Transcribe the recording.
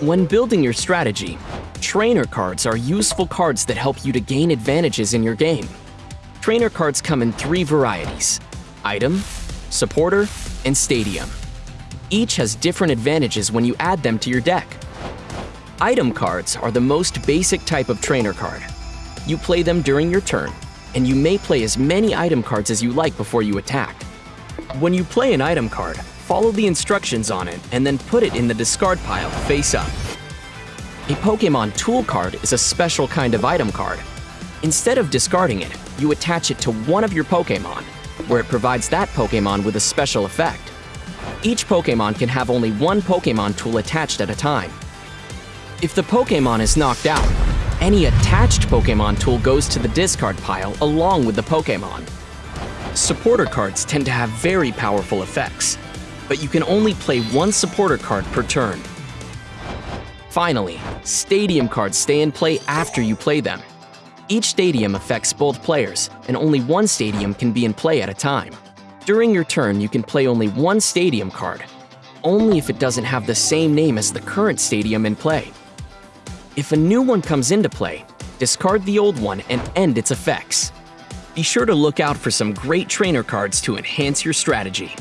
When building your strategy, trainer cards are useful cards that help you to gain advantages in your game. Trainer cards come in three varieties item, supporter, and stadium. Each has different advantages when you add them to your deck. Item cards are the most basic type of trainer card. You play them during your turn, and you may play as many item cards as you like before you attack. When you play an item card, follow the instructions on it and then put it in the discard pile face up. A Pokemon Tool card is a special kind of item card. Instead of discarding it, you attach it to one of your Pokemon, where it provides that Pokemon with a special effect. Each Pokemon can have only one Pokemon tool attached at a time. If the Pokemon is knocked out, any attached Pokemon tool goes to the discard pile along with the Pokemon. Supporter cards tend to have very powerful effects, but you can only play one supporter card per turn. Finally, stadium cards stay in play after you play them. Each stadium affects both players, and only one stadium can be in play at a time. During your turn, you can play only one stadium card, only if it doesn't have the same name as the current stadium in play. If a new one comes into play, discard the old one and end its effects. Be sure to look out for some great trainer cards to enhance your strategy.